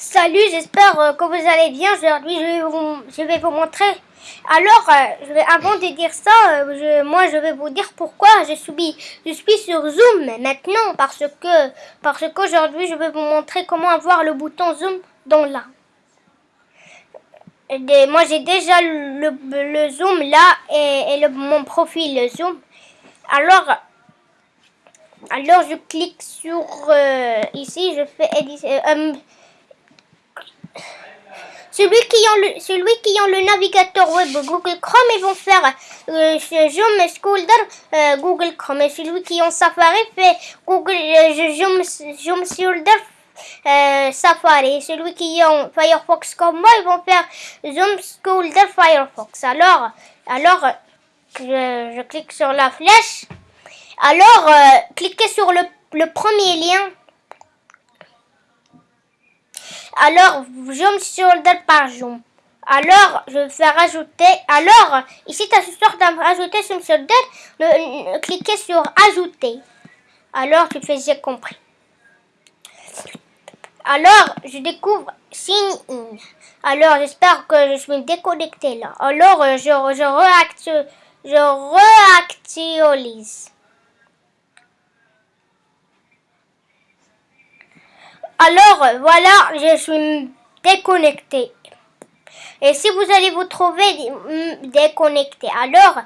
Salut, j'espère euh, que vous allez bien. Aujourd'hui, je vais vous, montrer. Alors, euh, avant de dire ça, euh, moi, je vais vous dire pourquoi je suis, sur Zoom maintenant. Parce que, parce qu'aujourd'hui, je vais vous montrer comment avoir le bouton Zoom dans là. Moi, j'ai déjà le, Zoom là et, mon profil Zoom. Alors, je clique sur ici, je fais euh, euh, celui qui ont le, celui qui ont le navigateur web Google Chrome, ils vont faire euh, ce Zoom Shoulder euh, Google Chrome. Et celui qui ont Safari fait Google euh, Zoom Shoulder euh, Safari. Et celui qui ont Firefox comme moi, ils vont faire Zoom Shoulder Firefox. Alors, alors je, je clique sur la flèche. Alors, euh, cliquez sur le, le premier lien. Alors, zoom shoulder par zoom. Alors, je vais faire ajouter. Alors, ici, tu as ce sort d'ajouter shoulder. Le, cliquez sur ajouter. Alors, tu fais j'ai compris. Alors, je découvre sign. Alors, j'espère que je suis déconnecté là. Alors, euh, je, je, réactu- je Alors, voilà, je suis déconnecté. Et si vous allez vous trouver mm, déconnecté, alors,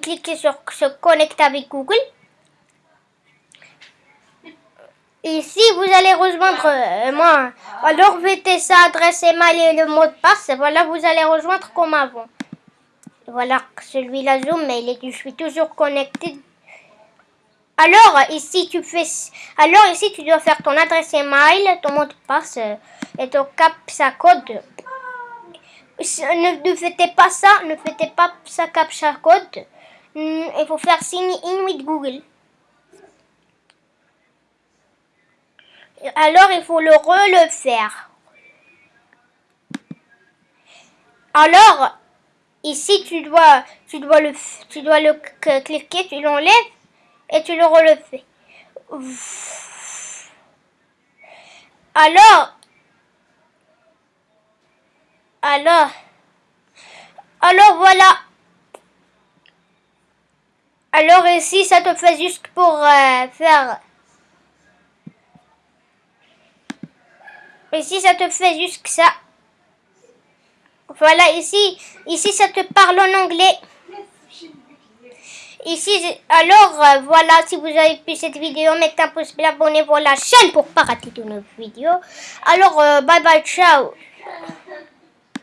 cliquer sur se connecter avec Google. Ici, vous allez rejoindre euh, moi. Alors, mettez sa adresse email et le mot de passe. Voilà, vous allez rejoindre comme avant. Voilà, celui-là Zoom, mais il je suis toujours connecté alors ici tu fais alors ici tu dois faire ton adresse email, ton mot de passe euh, et ton captcha code. Ne, ne faites pas ça, ne faites pas ça captcha code. Hmm, Il faut faire sign in with Google. Alors il faut le re le faire. Alors ici tu dois tu dois le tu dois le cliquer, tu l'enlèves et tu le relefais. Alors, alors, alors voilà. Alors ici, ça te fait juste pour euh, faire... Ici, ça te fait juste ça. Voilà, ici, ici, ça te parle en anglais. Ici, alors euh, voilà, si vous avez pu cette vidéo, mettez un pouce bleu, abonnez-vous à la chaîne pour pas rater de nos vidéos. Alors, euh, bye bye, ciao